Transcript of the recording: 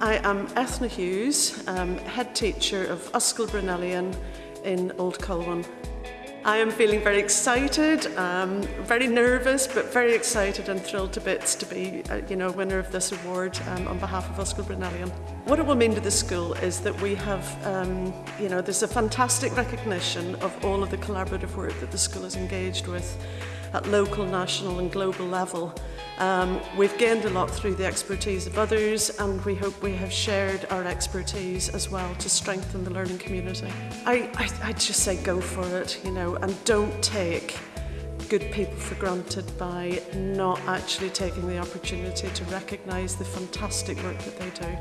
I am Ethna Hughes, um, head teacher of Ysgol Bryn Elian in Old Colwyn. I am feeling very excited, um, very nervous, but very excited and thrilled to bits to be, uh, you know, winner of this award um, on behalf of Ysgol Bryn Elian. What it will mean to the school is that we have, um, you know, there's a fantastic recognition of all of the collaborative work that the school is engaged with at local, national and global level. Um, we've gained a lot through the expertise of others and we hope we have shared our expertise as well to strengthen the learning community. I, I, I'd just say go for it, you know, and don't take good people for granted by not actually taking the opportunity to recognise the fantastic work that they do.